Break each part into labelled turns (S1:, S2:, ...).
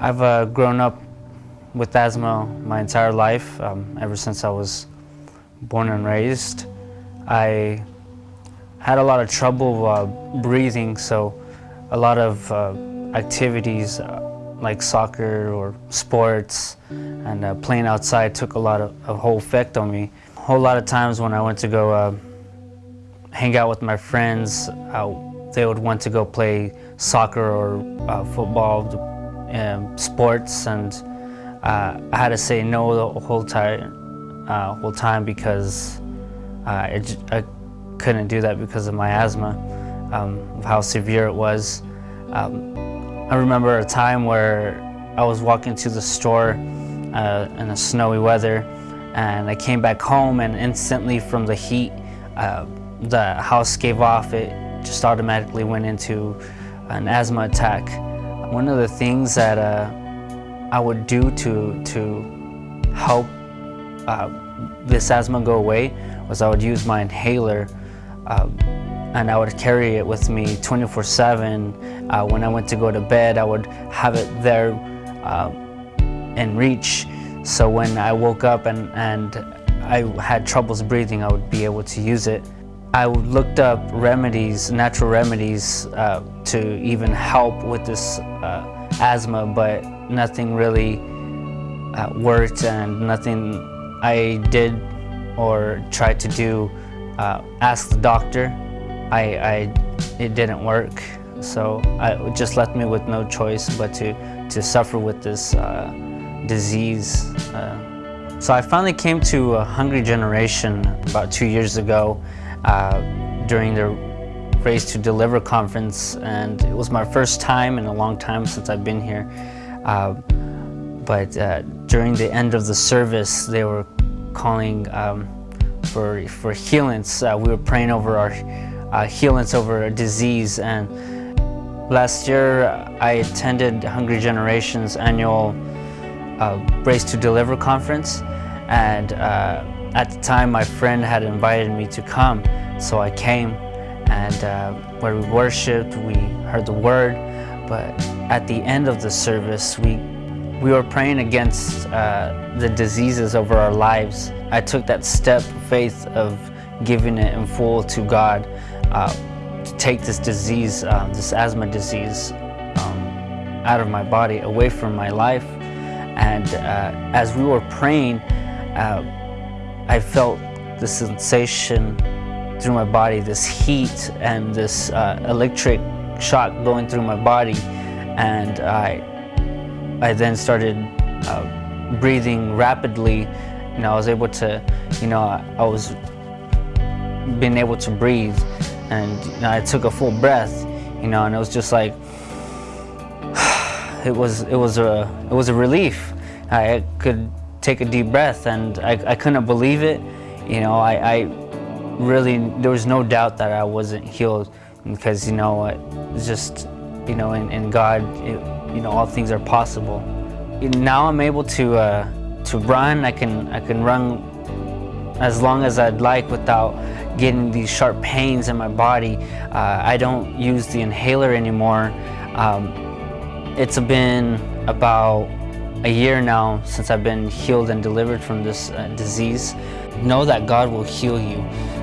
S1: I've uh, grown up with asthma my entire life, um, ever since I was born and raised. I had a lot of trouble uh, breathing, so a lot of uh, activities uh, like soccer or sports and uh, playing outside took a lot of a whole effect on me. A whole lot of times when I went to go uh, hang out with my friends, they would want to go play soccer or football, um, sports, and uh, I had to say no the whole time, uh, whole time because uh, it, I couldn't do that because of my asthma, um, of how severe it was. Um, I remember a time where I was walking to the store uh, in a snowy weather, and I came back home, and instantly from the heat, uh, the house gave off. It just automatically went into an asthma attack. One of the things that uh, I would do to, to help uh, this asthma go away was I would use my inhaler uh, and I would carry it with me 24-7. Uh, when I went to go to bed, I would have it there uh, in reach. So when I woke up and, and I had troubles breathing, I would be able to use it. I looked up remedies, natural remedies, uh, to even help with this uh, asthma, but nothing really uh, worked and nothing I did or tried to do, uh, ask the doctor, I, I, it didn't work. So I, it just left me with no choice but to, to suffer with this uh, disease. Uh. so I finally came to a Hungry Generation about two years ago uh, during the Raised to Deliver conference and it was my first time in a long time since I've been here. Uh, but uh, during the end of the service they were calling um, for, for healings. Uh, we were praying over our uh, healings over a disease and last year I attended Hungry Generation's annual uh, Raised to Deliver conference and at the time, my friend had invited me to come, so I came and uh, where we worshiped, we heard the word, but at the end of the service, we, we were praying against uh, the diseases over our lives. I took that step of faith of giving it in full to God uh, to take this disease, uh, this asthma disease, um, out of my body, away from my life. And uh, as we were praying, uh, I felt the sensation through my body, this heat and this uh, electric shock going through my body. And I, I then started uh, breathing rapidly. You know, I was able to, you know, I, I was being able to breathe. And you know, I took a full breath, you know, and it was just like, it was, it was a, it was a relief. I could take a deep breath and I, I couldn't believe it. You know, I, I really, there was no doubt that I wasn't healed because, you know, it's just, you know, in, in God, it, you know, all things are possible. Now I'm able to, uh, to run. I can, I can run as long as I'd like without getting these sharp pains in my body. Uh, I don't use the inhaler anymore. Um, it's been about a year now since I've been healed and delivered from this uh, disease. Know that God will heal you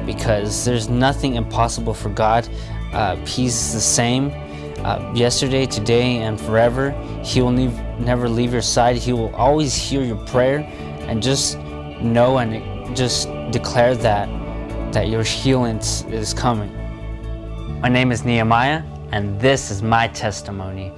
S1: because there's nothing impossible for God. Uh, he's the same uh, yesterday, today, and forever. He will leave, never leave your side. He will always hear your prayer and just know and just declare that, that your healing is coming. My name is Nehemiah and this is my testimony.